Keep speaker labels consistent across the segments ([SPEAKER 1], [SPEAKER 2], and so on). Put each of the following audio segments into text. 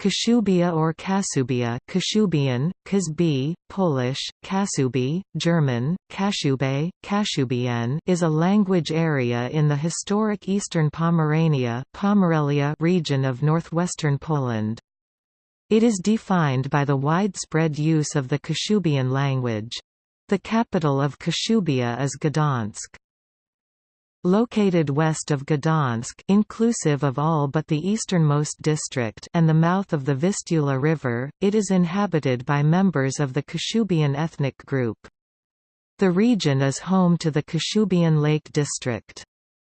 [SPEAKER 1] Kashubia or Kasubia Kashubian, Kazbi, Polish, Kasubi, German, Kashube, Kashubian is a language area in the historic eastern Pomerania Pomerelia region of northwestern Poland. It is defined by the widespread use of the Kashubian language. The capital of Kashubia is Gdansk. Located west of Gdansk inclusive of all but the easternmost district and the mouth of the Vistula River, it is inhabited by members of the Kashubian ethnic group. The region is home to the Kashubian Lake District.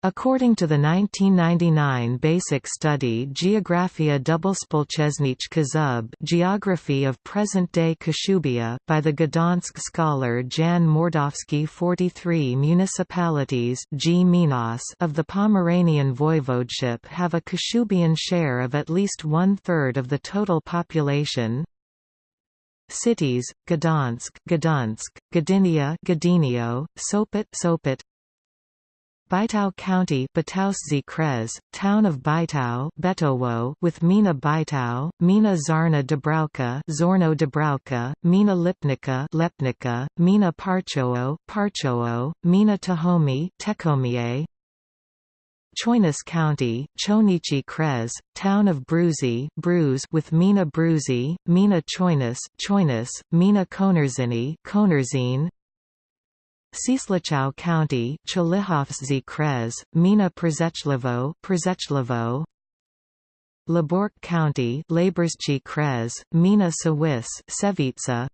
[SPEAKER 1] According to the 1999 basic study Geographia Doublespolchesnichka Zub Geography of Present-Day Kashubia by the Gdansk scholar Jan Mordawski 43 municipalities G of the Pomeranian voivodeship have a Kashubian share of at least one-third of the total population, Cities: Gdansk, Gdansk, Gdynia, Gdynio, Sopot, Sopot, Bytow County Krez, Town of Bytow Betowo with Mina Bytow, Mina Zarna Dubravka Zorno Dubravka, Mina Lipnica Lepnica, Mina Parchowo Parchowo, Mina Tahomi Tekomie, Choinas County, Chonichi Krez, Town of Bruzy Bruise with Mina Bruzy, Mina Choinas Choinas, Mina Konerzini Konerzine, Cieslichow County Chelyhovsky Krez, Mina Przechlevo Przechlevo Labork County Laborsky Krez, Mina Sawis Sevitsa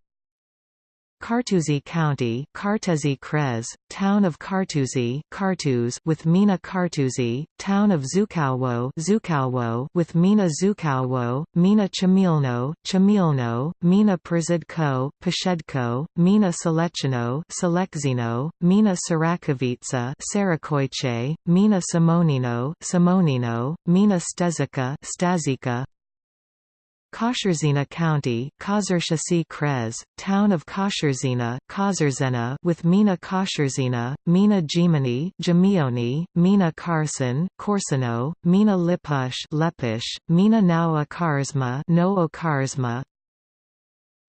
[SPEAKER 1] Kartuzy County Kartuzy Krez, Town of Kartuzy Kartuz with Mina Kartuzy, Town of Zukowo Zukowo with Mina Zukowo, Mina Chamilno Chamilno, Mina Przydko Peshedko, Mina Selechino Selekzino, Mina Sarakovitsa Sarakoiche, Mina Simonino Simonino, Mina Stezika Stazika Koszerzina County Krez, Town of Koszerzina Kozerzena with Mina Koszerzina, Mina Gimani Gimioni, Mina Karsin Corsano, Mina Lipusz Lepish, Mina Nowa Karczma Noo Karzma,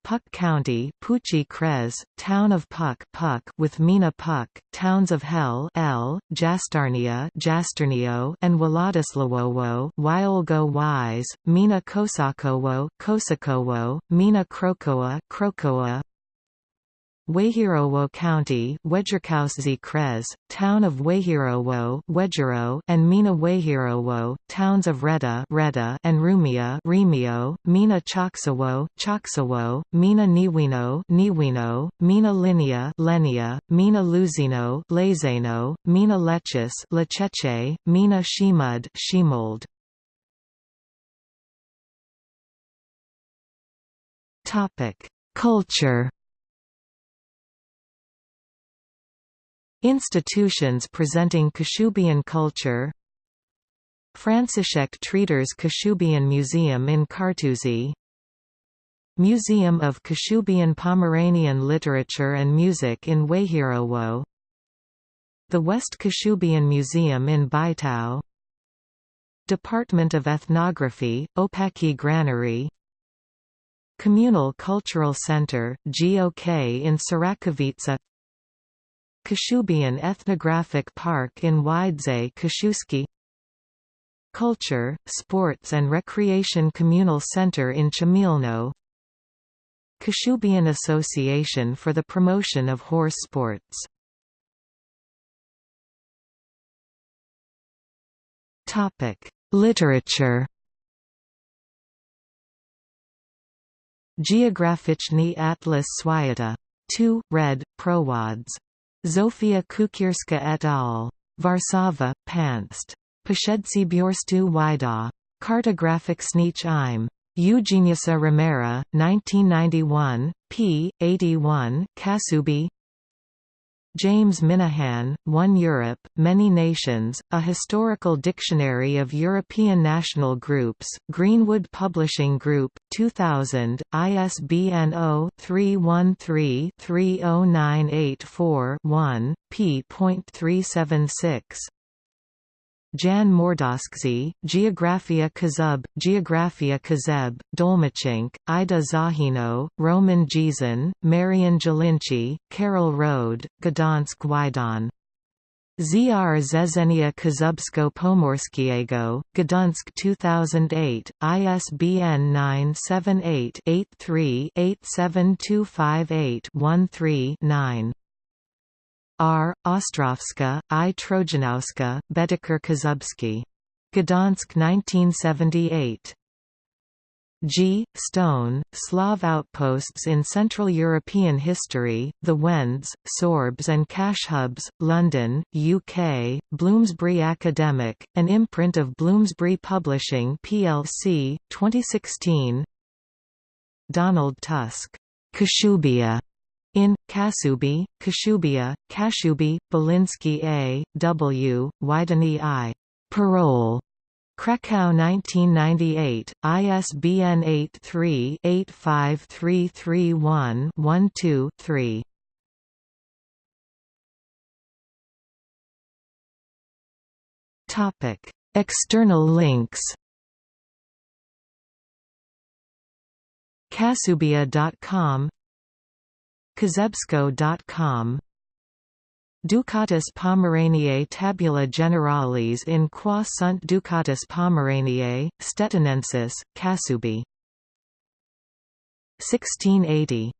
[SPEAKER 1] Puck County Pucci Krez, Town of Puck Puck with Mina Puck, Towns of Hell L, Jastarnia Jasternio and Władysławowo Wyolgo Wise, Mina Kosakowo Kosakowo, Mina Krokowa Krokoa Wejherowo County Krez, Town of Wejherowo Wejhero and Mina Wejherowo, Towns of Reda Reda and Rumia Remio, Mina Choksowo Choksowo, Mina Niwino Niwino, Mina Linia Lenia, Mina Luzino Lezeno, Mina Lechis Lecheche, Mina Shimud Shimold. Culture Institutions presenting Kashubian culture. Franciszek Tréder's Kashubian Museum in Kartuzy Museum of Kashubian Pomeranian Literature and Music in Wejherowo The West Kashubian Museum in Bytow Department of Ethnography, Opaki Granary. Communal Cultural Center, GOK in Sarakowice Kashubian Ethnographic Park in Wydze Kashuski. Culture, Sports and Recreation Communal Center in Chamilno. Kashubian Association for the Promotion of Horse Sports. Literature. Geograficzny Atlas Swiata. 2, red, Prowads Zofia Kukierska et al. Warszawa, Panst. Posiedzcy Biorstu Wida. Kartograficznych im. Eugeniusa Romera, 1991, p. 81, Kasubi James Minahan, One Europe, Many Nations, A Historical Dictionary of European National Groups, Greenwood Publishing Group, 2000, ISBN 0-313-30984-1, p.376. Jan Mordoskzy, Geographia Kazub, Geographia Kazeb, Dolmachenk, Ida Zahino, Roman Gizin, Marian Jelinci, Carol Rode, Gdansk Wydan. ZR Zezenia Kazubsko Pomorskiego, Gdansk 2008, ISBN 978-83-87258-13-9. R. Ostrovska, I. Trojanowska, Bedeker Kazubski. Gdansk 1978. G. Stone, Slav outposts in Central European history, the Wends, Sorbs and Kashubs, London, UK, Bloomsbury Academic, an imprint of Bloomsbury Publishing plc, 2016 Donald Tusk, Kashubia, in, Kasubi, Kashubia, Kashubi, Belinsky A. W., Wideny I. Parole. Krakow 1998, ISBN 83-85331-12-3 External links. Kasubia.com Kazebsko.com Ducatus Pomeraniae Tabula Generalis in qua sunt Ducatus Pomeraniae, Stettinensis, Kasubi 1680